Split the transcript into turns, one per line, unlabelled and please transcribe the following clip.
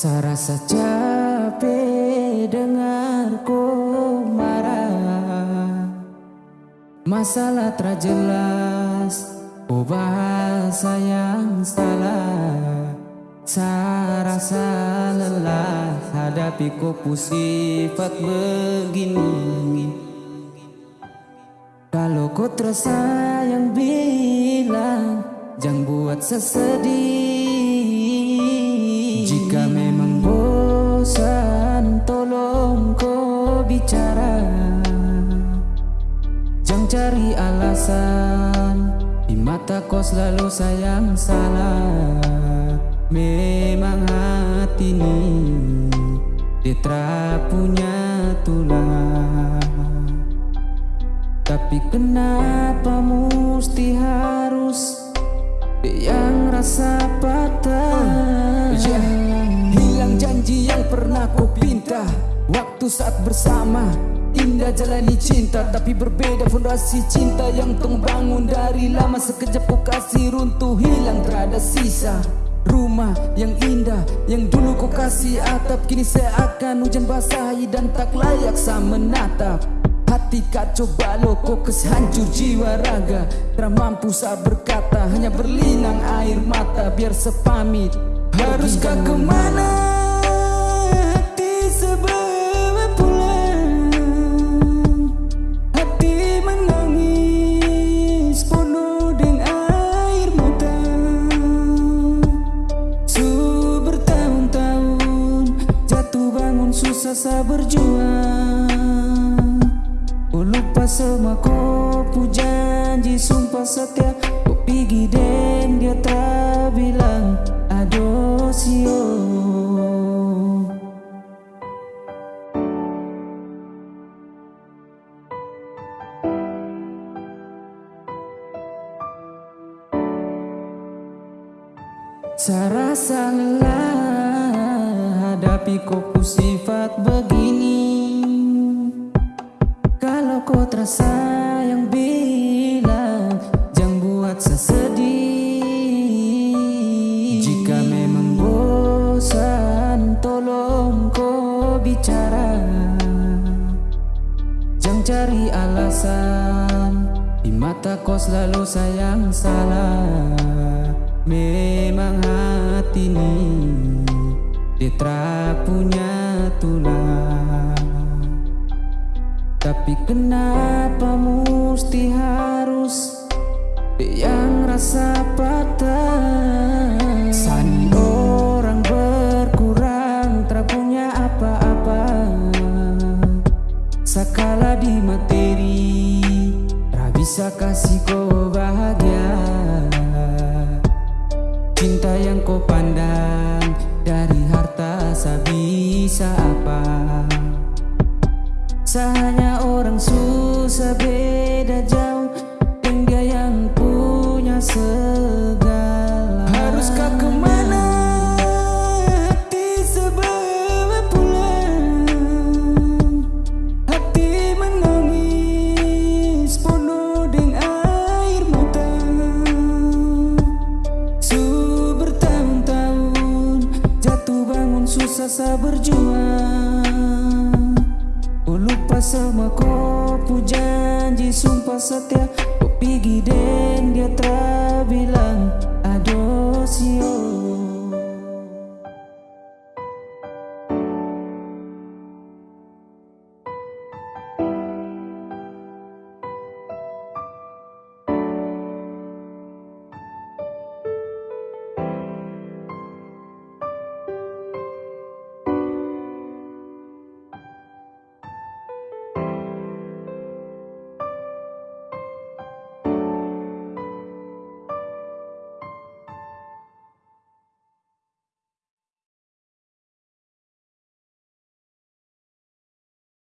Saya rasa capek dengar kau marah. Masalah terjelas Oh bahasa yang salah. Saya rasa lelah Hadapi kopu sifat begini. Kalau kau terasa yang bilang Jangan buat sesedih. Jika bicara. Jangan cari alasan Di mata kau selalu sayang salah. Memang hati ini Dia punya tulang. Tapi kenapa mesti harus yang rasa patah?
Yeah. Hilang janji yang pernah ku pinta Waktu saat bersama Indah jalani cinta Tapi berbeda fondasi cinta Yang tong bangun dari lama. Sekejap ku kasih runtuh Hilang terada sisa. Rumah yang indah Yang dulu ku kasih atap Kini seakan hujan basahi Dan tak layak sama menatap. Hati kacau balau kokes hancur jiwa raga. Tak mampu saya berkata Hanya berlinang air mata Biar sepamit. Haruskah ke mana Hati sebawa bangun susah saya berjuang lupa semua kau janji sumpah setia. Kau pergi dan dia tak bilang adosio
Saya rasa lelah hadapi kau sifat begini? Kau terasa yang bilang Jangan buat sesedih Jika memang bosan Tolong kau bicara. Jangan cari alasan Di mata kau selalu sayang salah. Memang hati ini Dia punya tulang. Tapi kenapa mesti harus yang rasa patah? Sani orang berkurang tak punya apa-apa. Sakala di materi Tak bisa kasih kau bahagia. Cinta yang kau pandang dari harta bisa apa. Sahanya orang susah beda jauh dia yang punya segala
bangun susah saya berjuang. Ku lupa sama kau janji sumpah setia. Kau pergi dan dia tak bilang adosio